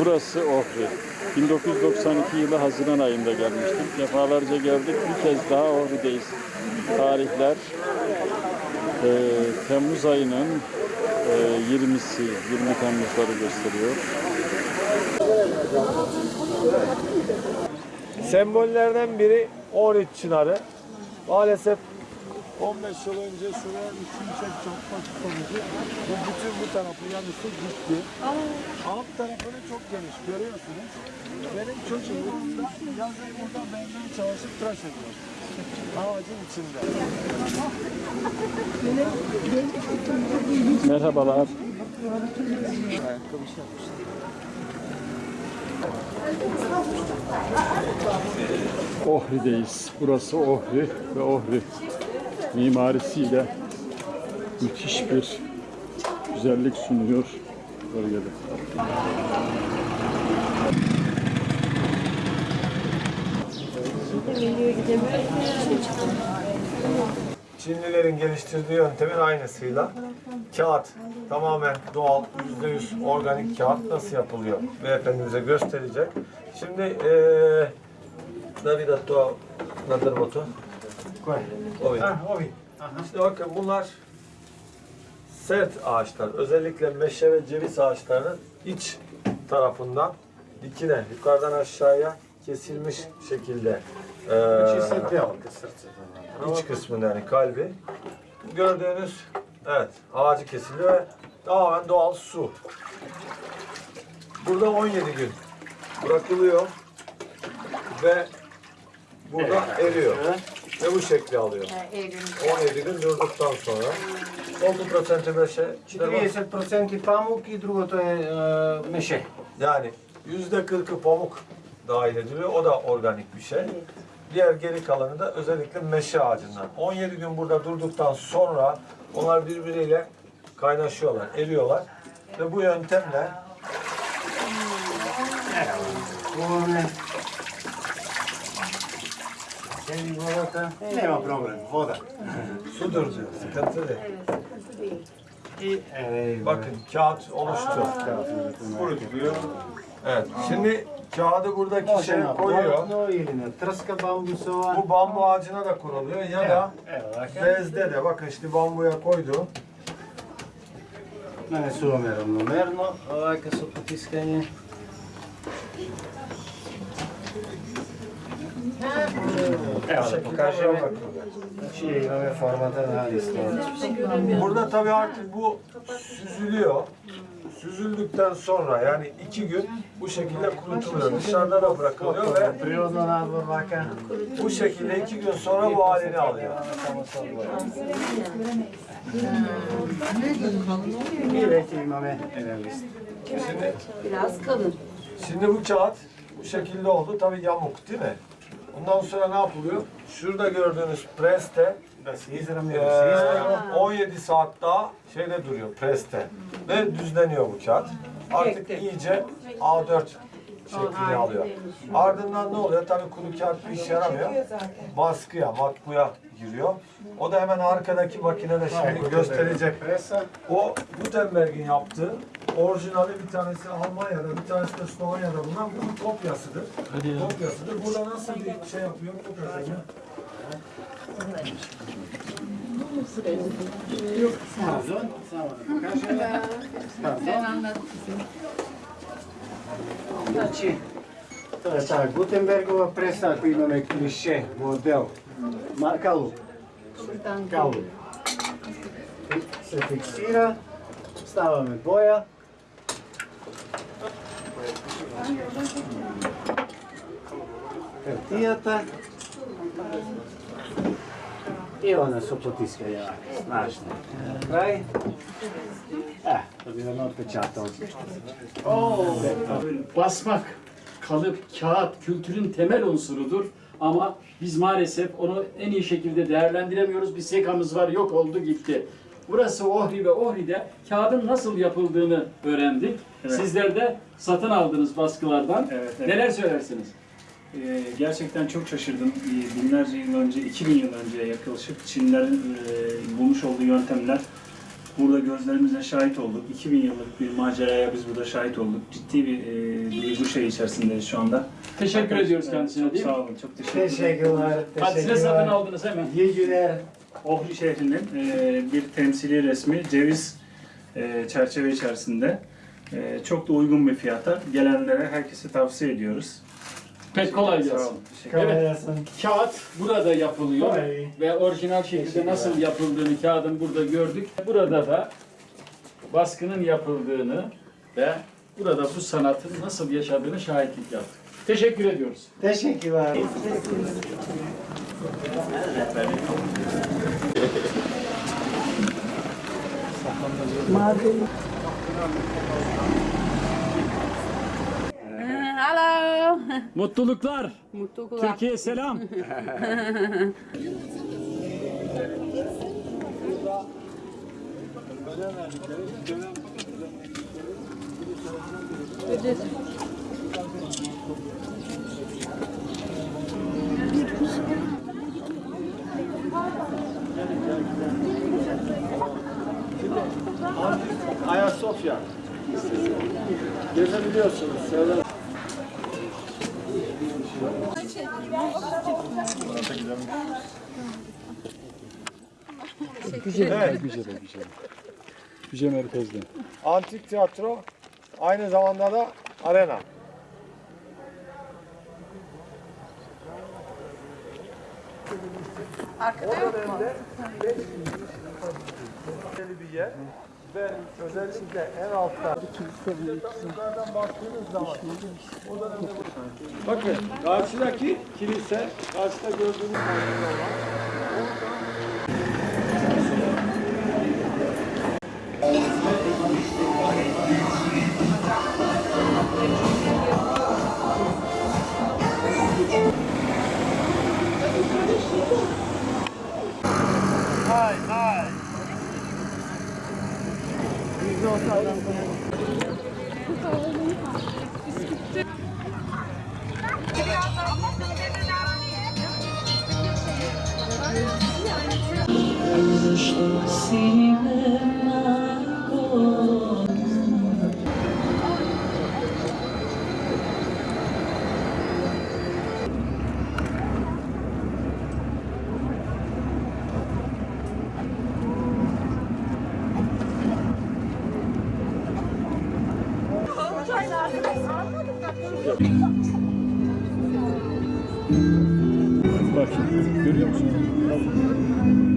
Burası Ohri. 1992 yılı Haziran ayında gelmiştik. Defalarca geldik. Bir kez daha Ohri'deyiz. Tarihler e, Temmuz ayının e, 20'si, 20 Temmuzları gösteriyor. Sembollerden biri 13 çınarı. Maalesef 15 yıl önce şuraya şimşek çarpma sonucu bu bütün bu tarafı yanısı gitti. Alt tarafını çok geniş görüyorsunuz. Benim çocuğum da yazın burada benden çalışıp tıraş ediyor. Ağacın içinde. Merhabalar. Ohri'deyiz. Burası Ohri ve Ohri mimarisiyle müthiş bir güzellik sunuyor bölgede. Çinlilerin geliştirdiği yöntemin aynısıyla kağıt tamamen doğal, %100 organik kağıt nasıl yapılıyor? Beyefendimize gösterecek. Şimdi eee David to nadır moto? Ovi. Ovi. İşte bakın bunlar sert ağaçlar. Özellikle meşe ve ceviz ağaçlarının iç tarafından dikine, yukarıdan aşağıya kesilmiş şekilde eee iç kısmında yani kalbi. Gördüğünüz evet ağacı kesiliyor ve tamamen doğal su. Burada 17 gün bırakılıyor ve burada eriyor ve bu şekli alıyor. On yedi gün durduktan sonra. Oldu procenti beşe. 40% pamuk i drugo to je e. Yani yüzde kırkı pamuk dahil ediliyor. O da organik bir şey. Diğer geri kalanı da özellikle meşe ağacından. 17 gün burada durduktan sonra onlar birbiriyle kaynaşıyorlar, eriyorlar. Ve bu yöntemle Merhaba. Senin volata evet. nema problem, voda. Sudur diyor, sıkıntı değil. Evet. evet. Bakın kağıt oluştu. Aa, Kurutuluyor. Evet. Şimdi kağıdı buradaki şey koyuyor. Bu bambu ağacına da kuruluyor ya da bezde de bakın işte bambuya koydu. Mene su merno, merno, ovako su potiskanje. Evet. Karşıya şey, formadan hadisi. Burada tabii artık bu süzülüyor. Süzüldükten sonra yani iki gün bu şekilde kurutuluyor. Dışarıda da bırakılıyor ve bu şekilde iki gün sonra bu halini alıyor. Şimdi, Biraz kalın. Şimdi bu kağıt bu şekilde oldu. Tabii yamuk değil mi? Ondan sonra ne yapılıyor? Şurada gördüğünüz preste e, 17 saat daha şeyde duruyor preste. Ve düzleniyor bu kağıt. Artık iyice A4 şeklini alıyor. Ardından ne oluyor? Tabii kuru kağıt bir işe yaramıyor. Baskıya, matbuya giriyor. O da hemen arkadaki makinede şimdi gösterecek. O Gutenberg'in yaptığı orijinali bir tanesi Almanya'da, bir tanesi de Slovanya'da bulunan bunun kopyasıdır. Kopyasıdır. Burada nasıl bir şey yapıyor? Kopyasını. Pardon, само да покажеме. Пардон. Значи, е таа Гутенбергова преса, ако имаме клише, модел, Şuradan калуп. Се фиксира, ставаме Tijata. I ona su potiska jake, snažne. Kraj. Eh, to bi vam odpečatao. Oh. Basmak, kalıp, kağıt kültürün temel unsurudur. Ama biz maalesef onu en iyi şekilde değerlendiremiyoruz. Bir sekamız var, yok oldu gitti. Burası Ohri ve Ohri'de kağıdın nasıl yapıldığını öğrendik. Sizler de satın aldınız baskılardan. Evet, evet. Neler söylersiniz? Ee, gerçekten çok şaşırdım. Ee, Binlerce yıl önce, 2000 yıl önceye yaklaşık Çinlilerin e, bulmuş olduğu yöntemler burada gözlerimizle şahit olduk. 2000 yıllık bir maceraya biz burada şahit olduk. Ciddi bir e, duygu şey içerisindeyiz şu anda. Teşekkür ediyoruz kendisine Çok değil mi? sağ olun, çok teşekkür. Teşekkürler. Hadisine satın aldınız hemen. İyi günler. Ohri şehrinin e, bir temsili resmi ceviz e, çerçeve içerisinde. E, çok da uygun bir fiyata. Gelenlere herkese tavsiye ediyoruz. Pek kolay gelsin. Evet. Kolay gelsin. Kağıt burada yapılıyor Kolay. ve orijinal şekilde nasıl yapıldığını kağıdın burada gördük. Burada da baskının yapıldığını ve burada bu sanatın nasıl yaşadığını şahitlik yaptık. Teşekkür ediyoruz. Teşekkürler. Hallo. Mutluluklar. Mutluluklar. Türkiye selam. Ayasofya. Gezebiliyorsunuz. Şöyle Güzel, güzel, güzel. Güzel merkezde. antik tiyatro aynı zamanda da arena. Arkada yok mu? Bir yer ve özellikle en altta yukarıdan baktığınız zaman o Bakın karşıdaki kilise, karşıda gördüğünüz manzara olan Bak görüyor musun?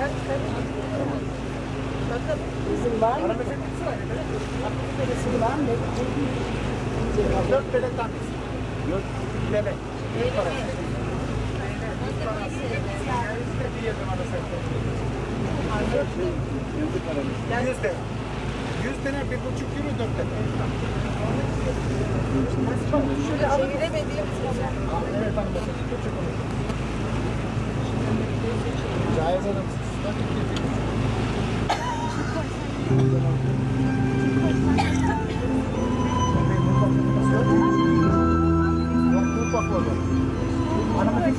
Kaç kaç. Bakın bizim var mı? Bizim var mı? Dört bebek tanesi. Dört bebek. Dört parası. Yüzde. Yüz tane bir buçuk euro dört tane. Şöyle alabilmediğim için. Caiz adamsın. Ana, mas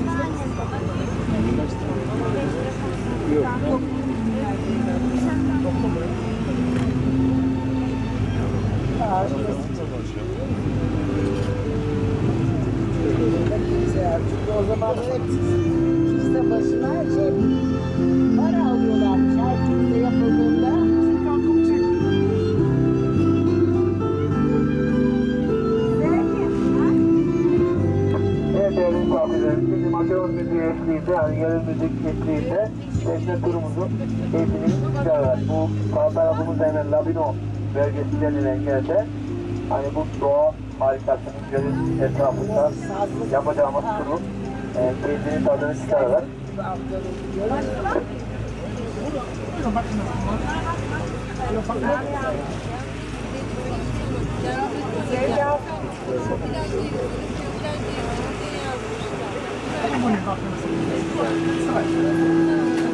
que eşliğinde tekne turumuzun keyfini çıkarlar. Bu sağ tarafımız denen Labino bölgesi denilen yerde hani bu doğa harikasının gölün etrafında yapacağımız turun e, keyfini tadını çıkararak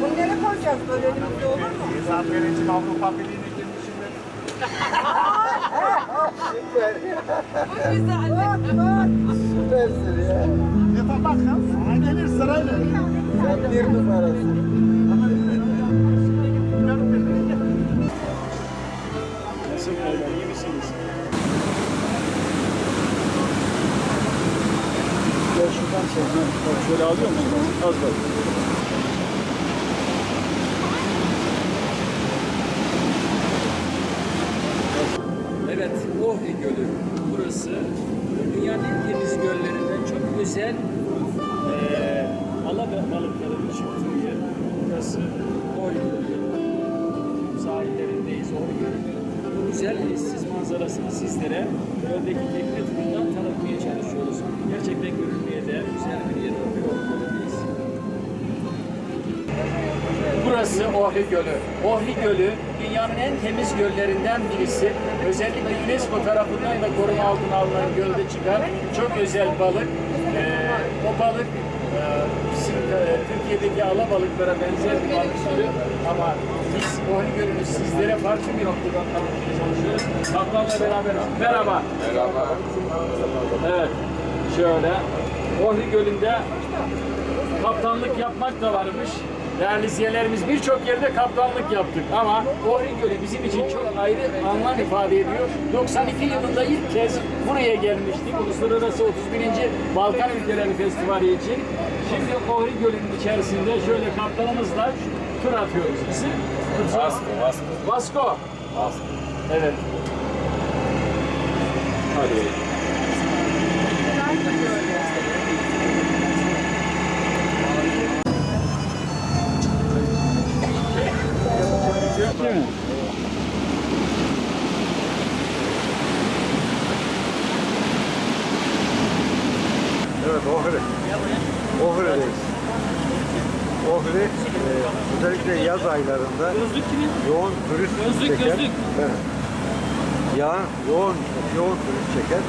Bunları koyacağız böyle önümüzde olur mu? Süpersin ya. Yapın bakın. Gelir sırayla. Sen bir numarasın. Şuradan çek. Bak şöyle alıyor musun? Az bak. Ohri Gölü. Ohri Gölü dünyanın en temiz göllerinden birisi. Özellikle UNESCO tarafından da koruma altına alınan gölde çıkan çok özel balık. Ee, o balık e, bizim e, Türkiye'deki alabalıklara benzer bir balık türü ama biz Ohri Gölü'nü sizlere farklı bir noktadan tanıtmaya çalışıyoruz. Kaptanla beraber. Merhaba. Merhaba. Evet. Şöyle. Ohri Gölü'nde kaptanlık yapmak da varmış. Değerli izleyicilerimiz birçok yerde kaptanlık yaptık ama Ohri Gölü bizim için çok ayrı anlam ifade ediyor. 92 yılında ilk kez buraya gelmiştik. Uluslararası 31. Balkan Ülkeleri Festivali için. Şimdi Ohri Gölü'nün içerisinde şöyle kaptanımızla tur atıyoruz. İsim? Vasco. Vasco. Vasco. Vasco. Evet. Hadi. Değil mi? Evet Ohri. Ohri'deyiz. Ohri e, özellikle yaz aylarında yoğun turist çeken Evet. Ya, yoğun yoğun turist çeken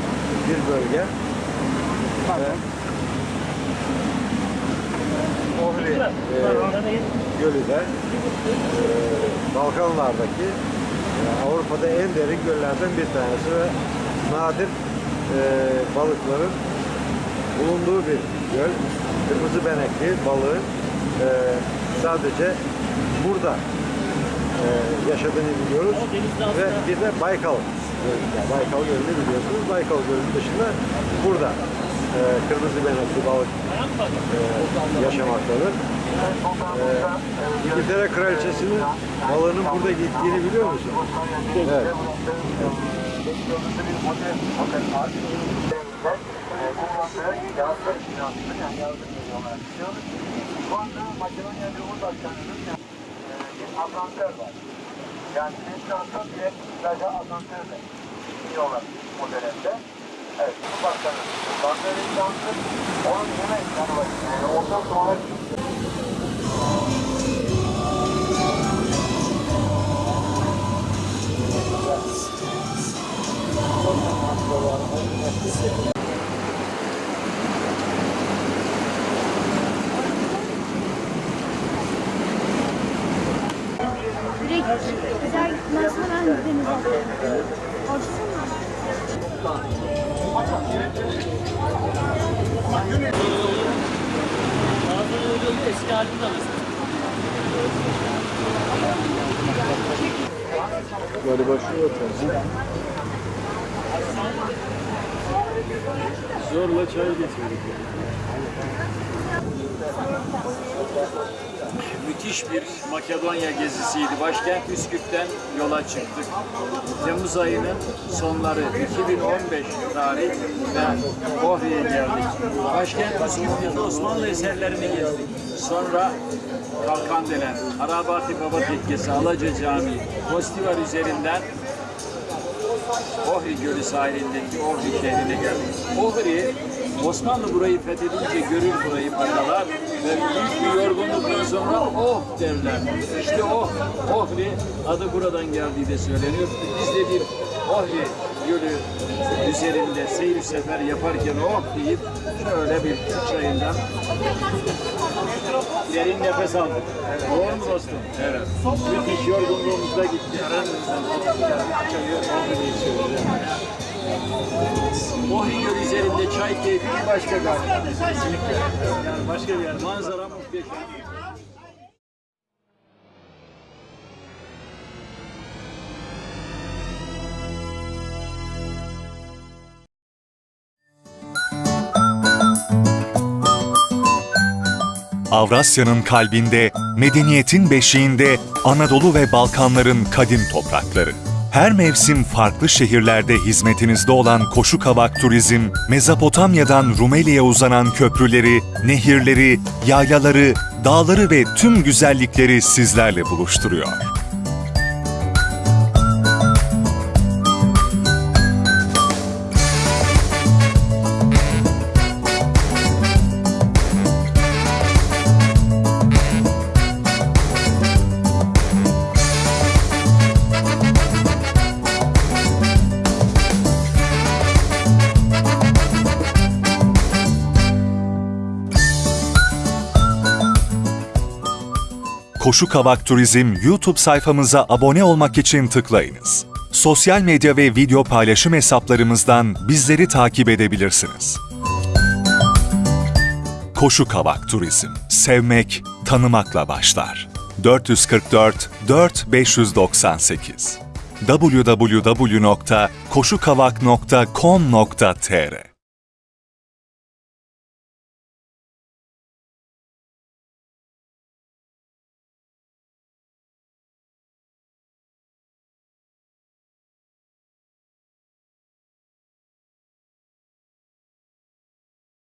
bir bölge. Ve Ohri e, gölü de e, Balkanlardaki e, Avrupa'da en derin göllerden bir tanesi ve nadir e, balıkların bulunduğu bir göl. Kırmızı benekli balığın e, sadece burada e, yaşadığını biliyoruz. Ve bir de Baykal Gölü. Yani Baykal Gölü'nü biliyorsunuz. Baykal Gölü'nün dışında burada e, kırmızı benekli balık e, yaşamaktadır. E, İngiltere Kraliçesi'nin balığının burada gittiğini biliyor musun? Evet. Şu anda Makedonya Cumhurbaşkanı'nın asansör var. Yani restorandan direkt sadece asansörle iniyorlar o dönemde. Evet, Cumhurbaşkanı. Bankları restoranı onun yemek yanı var. Yani ondan sonra Direkt güzel gitmezse ben denize atlarım. Açsana. Eski halinde alırız. Galiba şu otel. Zorla çay getirdik. Müthiş bir Makedonya gezisiydi. Başkent Üsküp'ten yola çıktık. Temmuz ayının sonları 2015 tarih ve Ohri'ye geldik. Başkent Üsküp'te Osmanlı eserlerini gezdik. Sonra Kalkandelen, Arabati Baba Tekkesi, Alaca Camii, Kostivar üzerinden Ohri Gölü sahilindeki Ohri şehrine geldik. Ohri, Osmanlı burayı fethedince görür burayı paşalar ve büyük bir yorgunluktan sonra oh derler. İşte oh, Ohri adı buradan geldiği de söyleniyor. Biz de bir Ohri Gölü üzerinde seyir sefer yaparken oh deyip şöyle bir çayından derin nefes aldık. Doğru mu dostum? Evet. Müthiş yorgunluğumuz da gitti. Gölü üzerinde çay keyfi bir başka. Kesinlikle. Yani başka bir yer. Manzara muhteşem. Avrasya'nın kalbinde, medeniyetin beşiğinde Anadolu ve Balkanların kadim toprakları. Her mevsim farklı şehirlerde hizmetinizde olan Koşu Kavak Turizm, Mezopotamya'dan Rumeli'ye uzanan köprüleri, nehirleri, yaylaları, dağları ve tüm güzellikleri sizlerle buluşturuyor. Koşu Kavak Turizm YouTube sayfamıza abone olmak için tıklayınız. Sosyal medya ve video paylaşım hesaplarımızdan bizleri takip edebilirsiniz. Koşu Kavak Turizm. Sevmek, tanımakla başlar. 444 4598 www.koşukavak.com.tr